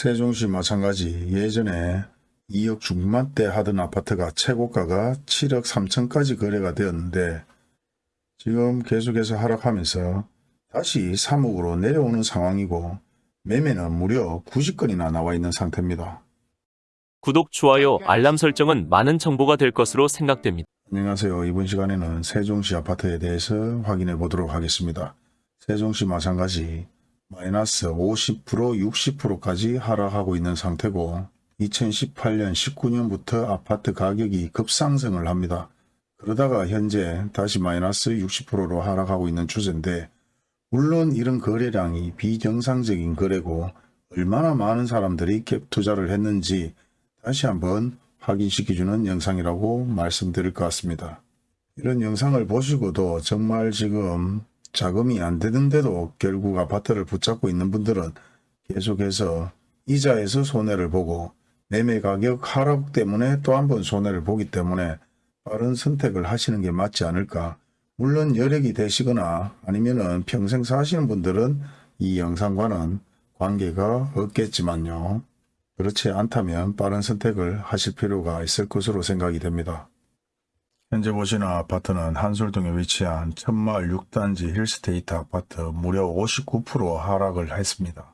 세종시 마찬가지 예전에 2억 중반대 하던 아파트가 최고가가 7억 3천까지 거래가 되었는데 지금 계속해서 하락하면서 다시 3억으로 내려오는 상황이고 매매는 무려 90건이나 나와 있는 상태입니다. 구독, 좋아요, 알람 설정은 많은 정보가 될 것으로 생각됩니다. 안녕하세요. 이번 시간에는 세종시 아파트에 대해서 확인해 보도록 하겠습니다. 세종시 마찬가지 마이너스 50% 60%까지 하락하고 있는 상태고 2018년 19년부터 아파트 가격이 급상승을 합니다. 그러다가 현재 다시 마이너스 60%로 하락하고 있는 추세인데 물론 이런 거래량이 비정상적인 거래고 얼마나 많은 사람들이 갭 투자를 했는지 다시 한번 확인시켜주는 영상이라고 말씀드릴 것 같습니다. 이런 영상을 보시고도 정말 지금 자금이 안 되는데도 결국 아파트를 붙잡고 있는 분들은 계속해서 이자에서 손해를 보고 매매 가격 하락 때문에 또 한 번 손해를 보기 때문에 빠른 선택을 하시는 게 맞지 않을까. 물론 여력이 되시거나 아니면 은 평생 사시는 분들은 이 영상과는 관계가 없겠지만요. 그렇지 않다면 빠른 선택을 하실 필요가 있을 것으로 생각이 됩니다. 현재 보시는 아파트는 한솔동에 위치한 천마을 6단지 힐스테이트 아파트 무려 59% 하락을 했습니다.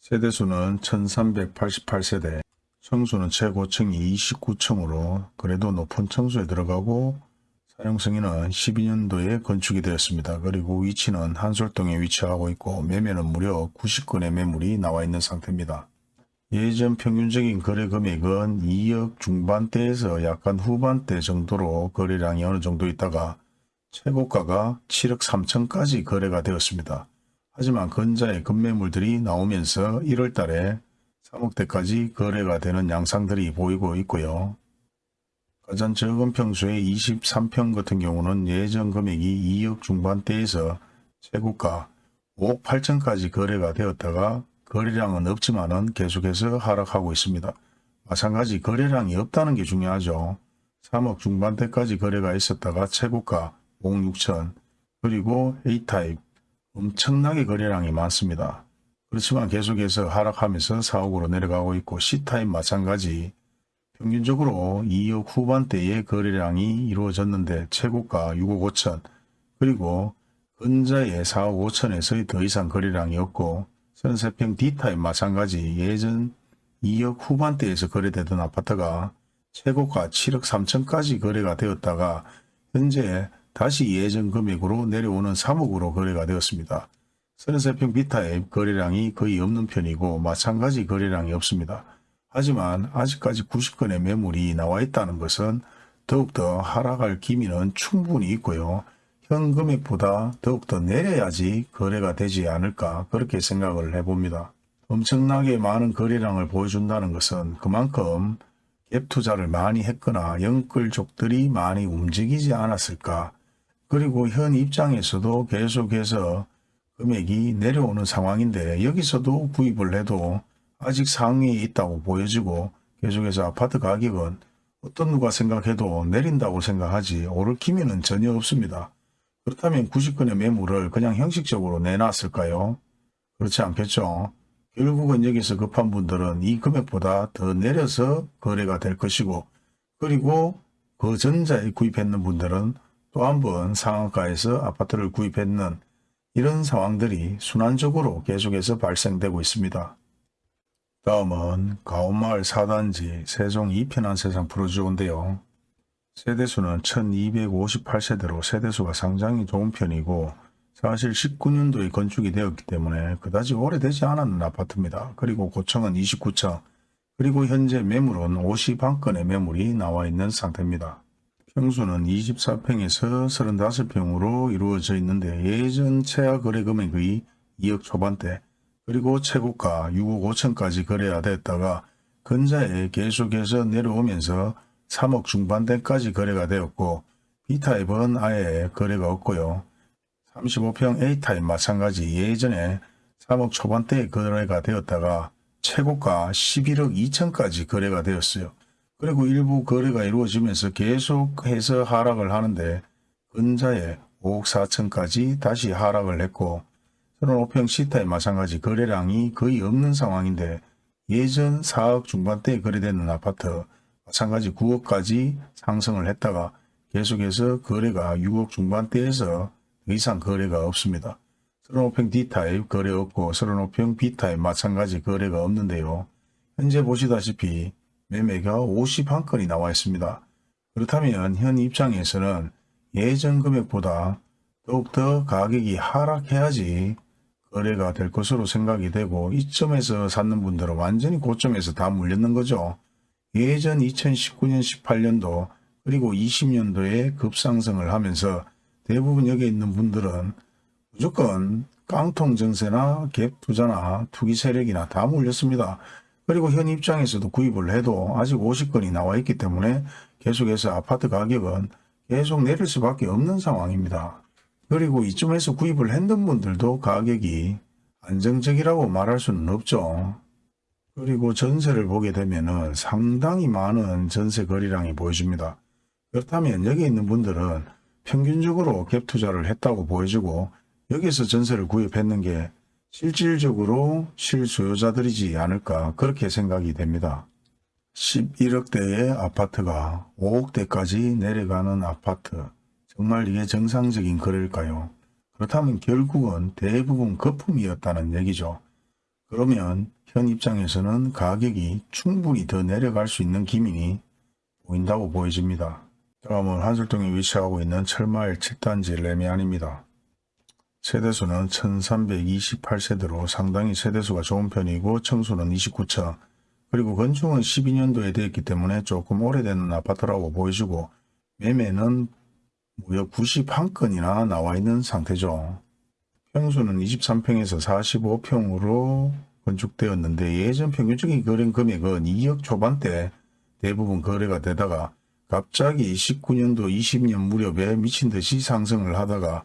세대수는 1388세대, 청수는 최고층이 29층으로 그래도 높은 청수에 들어가고 사용승인은 12년도에 건축이 되었습니다. 그리고 위치는 한솔동에 위치하고 있고 매매는 무려 90건의 매물이 나와 있는 상태입니다. 예전 평균적인 거래 금액은 2억 중반대에서 약간 후반대 정도로 거래량이 어느 정도 있다가 최고가가 7억 3천까지 거래가 되었습니다. 하지만 근자의 급매물들이 나오면서 1월 달에 3억대까지 거래가 되는 양상들이 보이고 있고요. 가장 적은 평수의 23평 같은 경우는 예전 금액이 2억 중반대에서 최고가 5억 8천까지 거래가 되었다가 거래량은 없지만은 계속해서 하락하고 있습니다. 마찬가지 거래량이 없다는 게 중요하죠. 3억 중반대까지 거래가 있었다가 최고가 5억 6천 그리고 A타입 엄청나게 거래량이 많습니다. 그렇지만 계속해서 하락하면서 4억으로 내려가고 있고 C타입 마찬가지 평균적으로 2억 후반대의 거래량이 이루어졌는데 최고가 6억 5천 그리고 근자의 4억 5천에서 더 이상 거래량이 없고 선세평 D타입 마찬가지 예전 2억 후반대에서 거래되던 아파트가 최고가 7억 3천까지 거래가 되었다가 현재 다시 예전 금액으로 내려오는 3억으로 거래가 되었습니다. 선세평 B타입 거래량이 거의 없는 편이고 마찬가지 거래량이 없습니다. 하지만 아직까지 90건의 매물이 나와 있다는 것은 더욱더 하락할 기미는 충분히 있고요. 현 금액보다 더욱더 내려야지 거래가 되지 않을까 그렇게 생각을 해봅니다. 엄청나게 많은 거래량을 보여준다는 것은 그만큼 갭 투자를 많이 했거나 영끌족들이 많이 움직이지 않았을까 그리고 현 입장에서도 계속해서 금액이 내려오는 상황인데 여기서도 구입을 해도 아직 상위에 있다고 보여지고 계속해서 아파트 가격은 어떤 누가 생각해도 내린다고 생각하지 오를 기미는 전혀 없습니다. 그렇다면 90건의 매물을 그냥 형식적으로 내놨을까요? 그렇지 않겠죠. 결국은 여기서 급한 분들은 이 금액보다 더 내려서 거래가 될 것이고 그리고 그 전자에 구입했는 분들은 또 한 번 상한가에서 아파트를 구입했는 이런 상황들이 순환적으로 계속해서 발생되고 있습니다. 다음은 가온마을 4단지 세종 2편한 세상 프로지오인데요. 세대수는 1258세대로 세대수가 상당히 좋은 편이고 사실 19년도에 건축이 되었기 때문에 그다지 오래되지 않았는 아파트입니다. 그리고 고층은 29층 그리고 현재 매물은 51건의 매물이 나와 있는 상태입니다. 평수는 24평에서 35평으로 이루어져 있는데 예전 최하 거래 금액의 2억 초반대 그리고 최고가 6억 5천까지 거래가 됐다가 근자에 계속해서 내려오면서 3억 중반대까지 거래가 되었고 B타입은 아예 거래가 없고요. 35평 A타입 마찬가지 예전에 3억 초반대에 거래가 되었다가 최고가 11억 2천까지 거래가 되었어요. 그리고 일부 거래가 이루어지면서 계속해서 하락을 하는데 근자에 5억 4천까지 다시 하락을 했고 35평 시타에 마찬가지 거래량이 거의 없는 상황인데 예전 4억 중반대에 거래되는 아파트 마찬가지 9억까지 상승을 했다가 계속해서 거래가 6억 중반대에서 더 이상 거래가 없습니다. 35평 D타입 거래 없고 35평 B타입 마찬가지 거래가 없는데요. 현재 보시다시피 매매가 51건이 나와 있습니다. 그렇다면 현 입장에서는 예전 금액보다 더욱더 가격이 하락해야지 거래가 될 것으로 생각이 되고 이점에서 샀는 분들은 완전히 고점에서 다 물렸는 거죠. 예전 2019년 18년도 그리고 20년도에 급상승을 하면서 대부분 여기 있는 분들은 무조건 깡통 증세나 갭 투자나 투기 세력이나 다 물렸습니다. 그리고 현 입장에서도 구입을 해도 아직 50건이 나와 있기 때문에 계속해서 아파트 가격은 계속 내릴 수밖에 없는 상황입니다. 그리고 이쯤에서 구입을 했던 분들도 가격이 안정적이라고 말할 수는 없죠. 그리고 전세를 보게 되면은 상당히 많은 전세 거래량이 보여집니다. 그렇다면 여기 있는 분들은 평균적으로 갭 투자를 했다고 보여지고 여기서 전세를 구입했는 게 실질적으로 실소유자들이지 않을까 그렇게 생각이 됩니다. 11억대의 아파트가 5억대까지 내려가는 아파트 정말 이게 정상적인 거래일까요? 그렇다면 결국은 대부분 거품이었다는 얘기죠. 그러면 현 입장에서는 가격이 충분히 더 내려갈 수 있는 기민이 보인다고 보여집니다. 다음은 한술동에 위치하고 있는 철마을 7단지 레미안입니다. 세대수는 1328세대로 상당히 세대수가 좋은 편이고 청수는 29층 그리고 건축은 12년도에 되었기 때문에 조금 오래된 아파트라고 보여지고 매매는 무려 91건이나 나와 있는 상태죠. 평수는 23평에서 45평으로 건축되었는데 예전 평균적인 거래 금액은 2억 초반대 대부분 거래가 되다가 갑자기 19년도 20년 무렵에 미친 듯이 상승을 하다가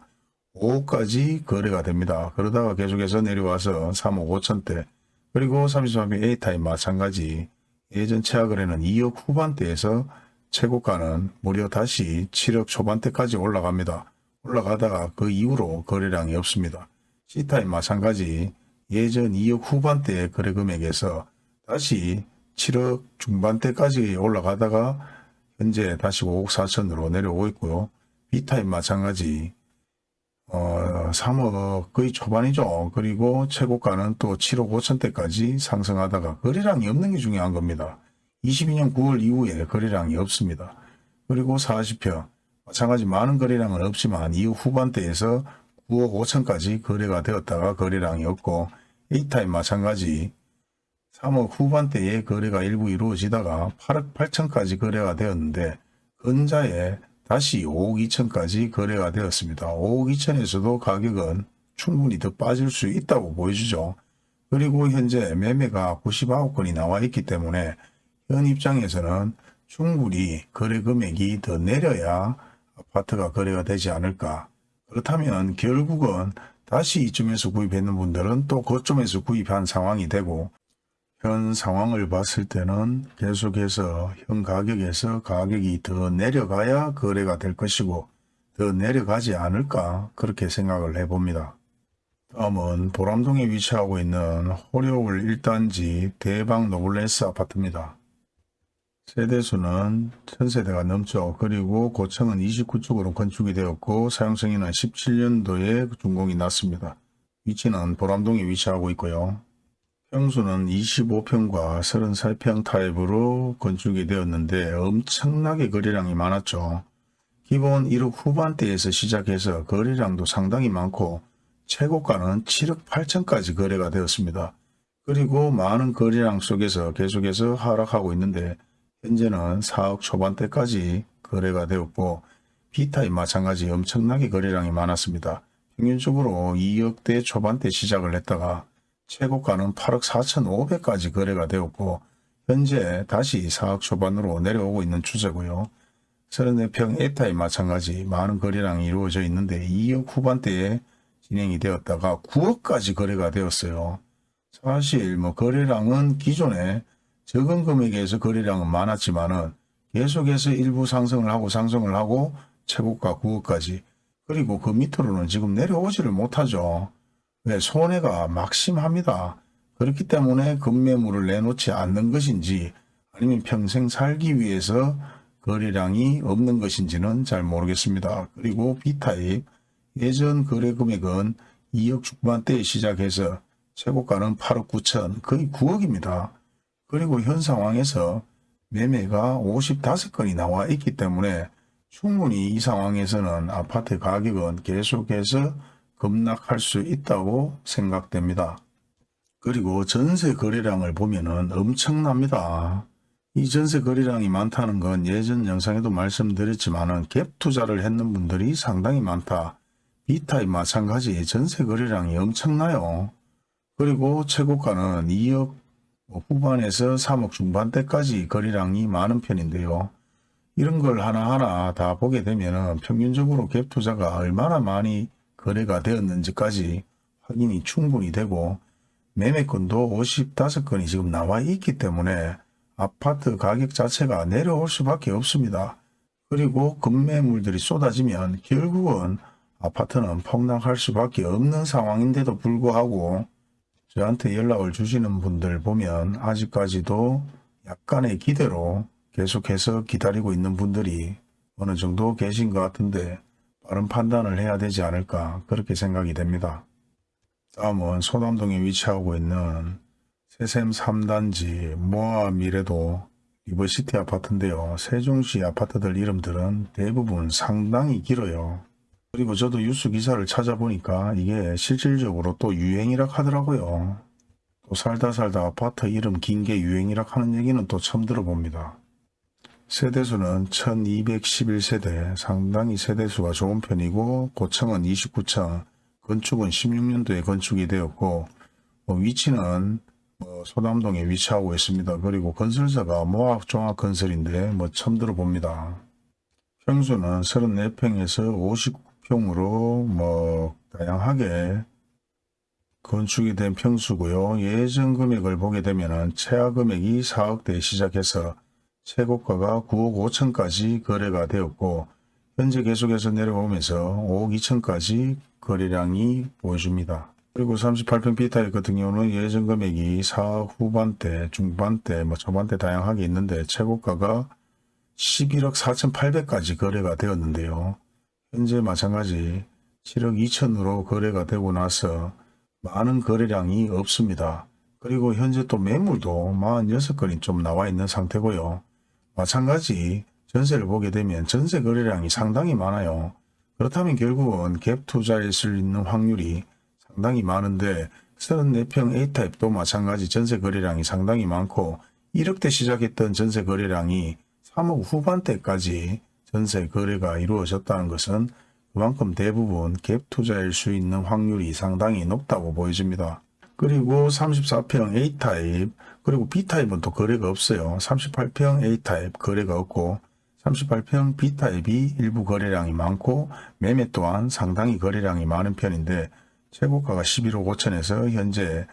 5억까지 거래가 됩니다. 그러다가 계속해서 내려와서 3억 5천대 그리고 33평 A타입 마찬가지 예전 최하 거래는 2억 후반대에서 최고가는 무려 다시 7억 초반대까지 올라갑니다. 올라가다가 그 이후로 거래량이 없습니다. C타입 마찬가지 예전 2억 후반대 거래 금액에서 다시 7억 중반대까지 올라가다가 현재 다시 5억 4천으로 내려오고 있고요. B타입 마찬가지 어, 3억 거의 초반이죠. 그리고 최고가는 또 7억 5천대까지 상승하다가 거래량이 없는 게 중요한 겁니다. 22년 9월 이후에 거래량이 없습니다. 그리고 40평 마찬가지 많은 거래량은 없지만 이후 후반대에서 9억 5천까지 거래가 되었다가 거래량이 없고 A타입 마찬가지 3억 후반대에 거래가 일부 이루어지다가 8억 8천까지 거래가 되었는데 근자에 다시 5억 2천까지 거래가 되었습니다. 5억 2천에서도 가격은 충분히 더 빠질 수 있다고 보여주죠. 그리고 현재 매매가 99건이 나와 있기 때문에 현 입장에서는 충분히 거래 금액이 더 내려야 아파트가 거래가 되지 않을까. 그렇다면 결국은 다시 이쯤에서 구입했는 분들은 또 그쪽에서 구입한 상황이 되고 현 상황을 봤을 때는 계속해서 현 가격에서 가격이 더 내려가야 거래가 될 것이고 더 내려가지 않을까 그렇게 생각을 해봅니다. 다음은 보람동에 위치하고 있는 호려울 1단지 대방 노블레스 아파트입니다. 세대수는 1000세대가 넘죠. 그리고 고층은 29쪽으로 건축이 되었고 사용승인은 17년도에 준공이 났습니다. 위치는 보람동에 위치하고 있고요. 평수는 25평과 33평 타입으로 건축이 되었는데 엄청나게 거래량이 많았죠. 기본 1억 후반대에서 시작해서 거래량도 상당히 많고 최고가는 7억 8천까지 거래가 되었습니다. 그리고 많은 거래량 속에서 계속해서 하락하고 있는데 현재는 4억 초반대까지 거래가 되었고 B타입 마찬가지 엄청나게 거래량이 많았습니다. 평균적으로 2억대 초반대 시작을 했다가 최고가는 8억 4천5백까지 거래가 되었고 현재 다시 4억 초반으로 내려오고 있는 추세고요. 34평 에타입 마찬가지 많은 거래량이 이루어져 있는데 2억 후반대에 진행이 되었다가 9억까지 거래가 되었어요. 사실 뭐 거래량은 기존에 적은 금액에서 거래량은 많았지만 은 계속해서 일부 상승을 하고 상승을 하고 최고가 9억까지 그리고 그 밑으로는 지금 내려오지를 못하죠. 왜 손해가 막심합니다. 그렇기 때문에 급매물을 내놓지 않는 것인지 아니면 평생 살기 위해서 거래량이 없는 것인지는 잘 모르겠습니다. 그리고 B타입 예전 거래 금액은 2억 중반대에 시작해서 최고가는 8억 9천 거의 9억입니다. 그리고 현 상황에서 매매가 55건이 나와 있기 때문에 충분히 이 상황에서는 아파트 가격은 계속해서 급락할 수 있다고 생각됩니다. 그리고 전세 거래량을 보면은 엄청납니다. 이 전세 거래량이 많다는 건 예전 영상에도 말씀드렸지만 은 갭 투자를 했는 분들이 상당히 많다. B타입 마찬가지 전세 거래량이 엄청나요. 그리고 최고가는 2억 후반에서 3억 중반대까지 거래량이 많은 편인데요. 이런 걸 하나하나 다 보게 되면 평균적으로 갭 투자가 얼마나 많이 거래가 되었는지까지 확인이 충분히 되고 매매건도 55건이 지금 나와 있기 때문에 아파트 가격 자체가 내려올 수밖에 없습니다. 그리고 급매물들이 쏟아지면 결국은 아파트는 폭락할 수밖에 없는 상황인데도 불구하고 저한테 연락을 주시는 분들 보면 아직까지도 약간의 기대로 계속해서 기다리고 있는 분들이 어느 정도 계신 것 같은데 빠른 판단을 해야 되지 않을까 그렇게 생각이 됩니다. 다음은 소담동에 위치하고 있는 세샘 3단지 모아 미래도 리버시티 아파트인데요. 세종시 아파트들 이름들은 대부분 상당히 길어요. 그리고 저도 뉴스 기사를 찾아보니까 이게 실질적으로 또 유행이라 하더라고요. 또 살다 살다 아파트 이름 긴 게 유행이라 하는 얘기는 또 처음 들어봅니다. 세대수는 1211세대, 상당히 세대수가 좋은 편이고 고층은 29층, 건축은 16년도에 건축이 되었고 뭐 위치는 뭐 소담동에 위치하고 있습니다. 그리고 건설사가 모학종합건설인데 뭐 처음 들어봅니다. 평수는 34평에서 59 평으로 뭐 다양하게 건축이 된 평수고요. 예전 금액을 보게 되면은 최하 금액이 4억대에 시작해서 최고가가 9억 5천까지 거래가 되었고 현재 계속해서 내려오면서 5억 2천까지 거래량이 보여줍니다. 그리고 38평 B타입 같은 경우는 예전 금액이 4억 후반대, 중반대, 뭐 초반대 다양하게 있는데 최고가가 11억 4,800까지 거래가 되었는데요. 현재 마찬가지 7억 2천으로 거래가 되고 나서 많은 거래량이 없습니다. 그리고 현재 또 매물도 46건이 좀 나와 있는 상태고요. 마찬가지 전세를 보게 되면 전세 거래량이 상당히 많아요. 그렇다면 결국은 갭 투자일 수 있는 확률이 상당히 많은데 34평 A타입도 마찬가지 전세 거래량이 상당히 많고 1억대 시작했던 전세 거래량이 3억 후반대까지 전세 거래가 이루어졌다는 것은 그만큼 대부분 갭 투자일 수 있는 확률이 상당히 높다고 보여집니다. 그리고 34평 A타입 그리고 B타입은 또 거래가 없어요. 38평 A타입 거래가 없고 38평 B타입이 일부 거래량이 많고 매매 또한 상당히 거래량이 많은 편인데 최고가가 11억 5천에서 현재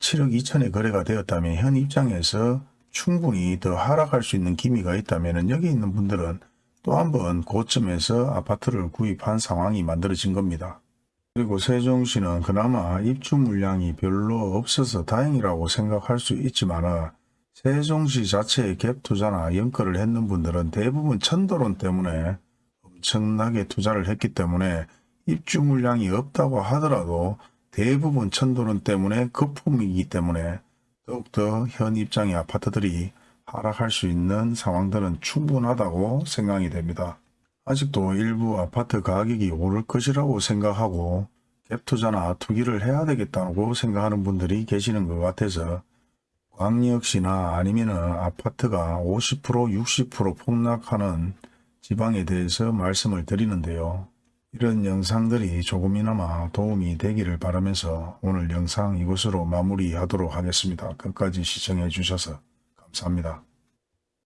7억 2천에 거래가 되었다면 현 입장에서 충분히 더 하락할 수 있는 기미가 있다면 여기 있는 분들은 또 한 번 고점에서 아파트를 구입한 상황이 만들어진 겁니다. 그리고 세종시는 그나마 입주 물량이 별로 없어서 다행이라고 생각할 수 있지만 세종시 자체의 갭 투자나 연끌을 했는 분들은 대부분 천도론 때문에 엄청나게 투자를 했기 때문에 입주 물량이 없다고 하더라도 대부분 천도론 때문에 거품이기 때문에 더욱더 현 입장의 아파트들이 하락할 수 있는 상황들은 충분하다고 생각이 됩니다. 아직도 일부 아파트 가격이 오를 것이라고 생각하고 갭투자나 투기를 해야 되겠다고 생각하는 분들이 계시는 것 같아서 광역시나 아니면 아파트가 50% 60% 폭락하는 지방에 대해서 말씀을 드리는데요. 이런 영상들이 조금이나마 도움이 되기를 바라면서 오늘 영상 이것으로 마무리하도록 하겠습니다. 끝까지 시청해 주셔서 감사합니다.